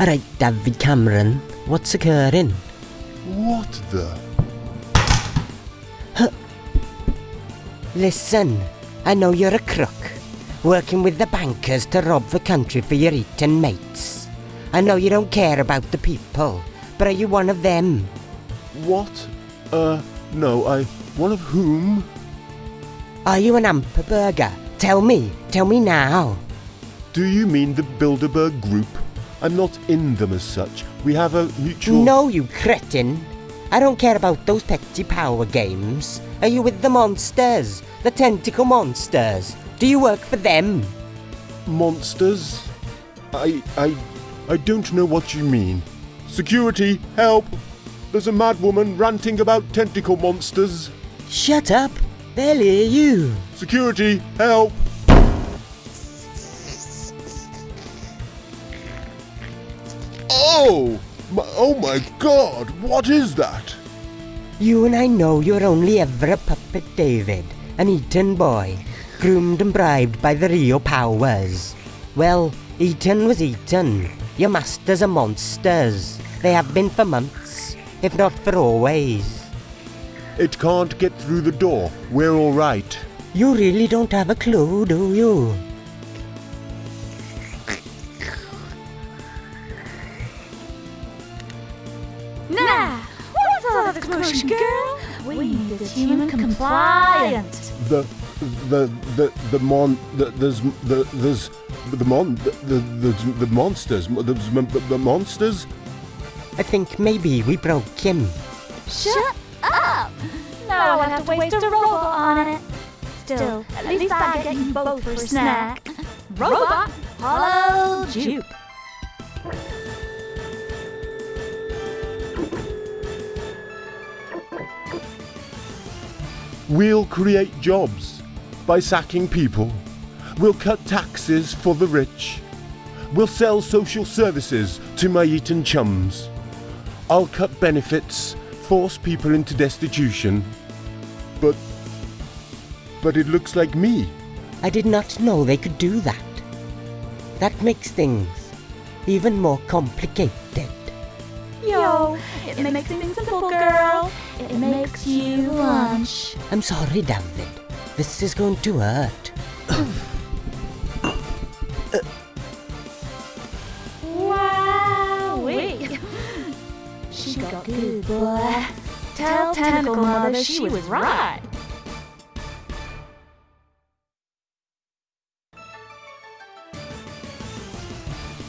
Alright, David Cameron, what's occurring? What the? Listen, I know you're a crook, working with the bankers to rob the country for your Eton mates. I know you don't care about the people, but are you one of them? What? Uh, no, I. One of whom? Are you an Amperberger? Tell me, tell me now. Do you mean the Bilderberg Group? I'm not in them as such. We have a mutual. No, you cretin. I don't care about those petty power games. Are you with the monsters? The tentacle monsters? Do you work for them? Monsters? I. I. I don't know what you mean. Security, help! There's a mad woman ranting about tentacle monsters. Shut up! They'll hear you. Security, help! Oh! My, oh my god, what is that? You and I know you're only ever a puppet, David. An Eton boy, groomed and bribed by the Rio powers. Well, Eton was Eton. Your masters are monsters. They have been for months, if not for always. It can't get through the door. We're alright. You really don't have a clue, do you? Now, what's all this commotion, girl? We need it human compliant. The. The. The. The mon. The, there's. The. There's. The mon. The. The. The, the monsters. There's the, the monsters? I think maybe we broke him. Shut up! Now I'll have to waste a robot on it. Still, at least I get you both for a snack. Robot, hollow jupe. We'll create jobs by sacking people. We'll cut taxes for the rich. We'll sell social services to my Eton chums. I'll cut benefits, force people into destitution. But. But it looks like me. I did not know they could do that. That makes things even more complicated. Yo, it makes things simple, girl. It makes you lunch. I'm sorry, David. This is going to hurt. Wowee. She got good, boy. Tell Tentacle Mother she was right.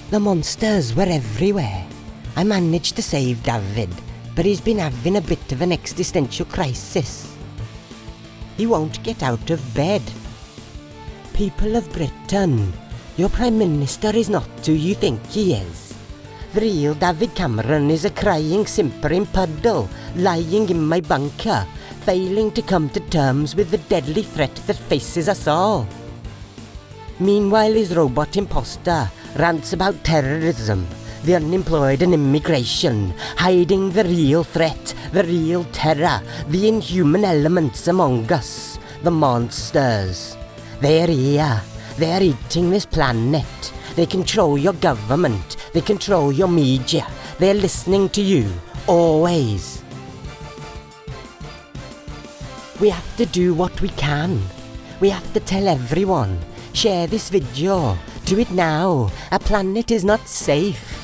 The monsters were everywhere. I managed to save David, but he's been having a bit of an existential crisis. He won't get out of bed. People of Britain, your Prime Minister is not who you think he is. The real David Cameron is a crying, simpering puddle lying in my bunker, failing to come to terms with the deadly threat that faces us all. Meanwhile, his robot imposter rants about terrorism, the unemployed and immigration, hiding the real threat, the real terror, the inhuman elements among us, the monsters. They're here. They're eating this planet. They control your government. They control your media. They're listening to you, always. We have to do what we can. We have to tell everyone. Share this video. Do it now. Our planet is not safe.